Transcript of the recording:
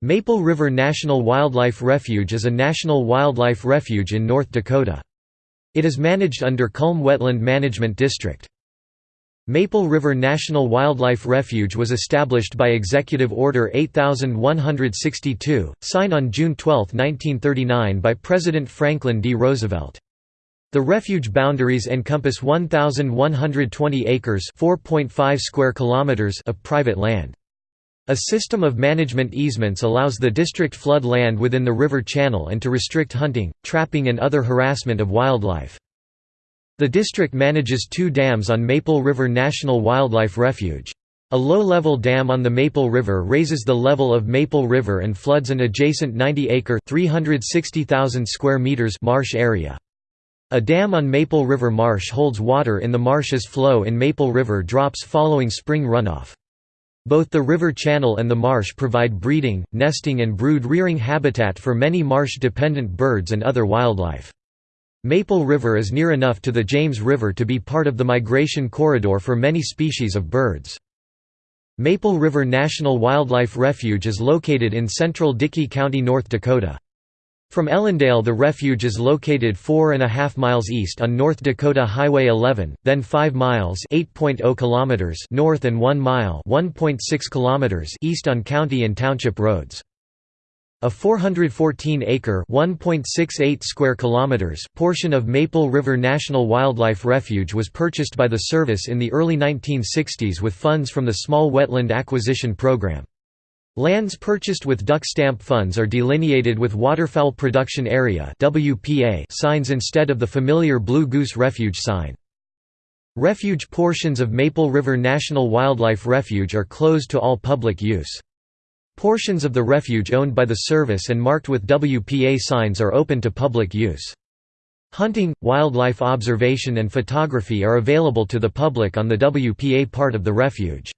Maple River National Wildlife Refuge is a national wildlife refuge in North Dakota. It is managed under Kulm Wetland Management District. Maple River National Wildlife Refuge was established by Executive Order 8162, signed on June 12, 1939 by President Franklin D. Roosevelt. The refuge boundaries encompass 1,120 acres square kilometers of private land. A system of management easements allows the district flood land within the river channel and to restrict hunting, trapping and other harassment of wildlife. The district manages two dams on Maple River National Wildlife Refuge. A low-level dam on the Maple River raises the level of Maple River and floods an adjacent 90-acre (360,000 square meters) marsh area. A dam on Maple River Marsh holds water in the marsh's flow in Maple River drops following spring runoff. Both the river channel and the marsh provide breeding, nesting and brood-rearing habitat for many marsh-dependent birds and other wildlife. Maple River is near enough to the James River to be part of the migration corridor for many species of birds. Maple River National Wildlife Refuge is located in central Dickey County, North Dakota. From Ellendale the refuge is located 4.5 miles east on North Dakota Highway 11, then 5 miles oh kilometers north and 1 mile kilometers east on county and township roads. A 414-acre (1.68 square kilometers) portion of Maple River National Wildlife Refuge was purchased by the service in the early 1960s with funds from the Small Wetland Acquisition Program. Lands purchased with duck stamp funds are delineated with Waterfowl Production Area signs instead of the familiar Blue Goose Refuge sign. Refuge portions of Maple River National Wildlife Refuge are closed to all public use. Portions of the refuge owned by the service and marked with WPA signs are open to public use. Hunting, wildlife observation and photography are available to the public on the WPA part of the refuge.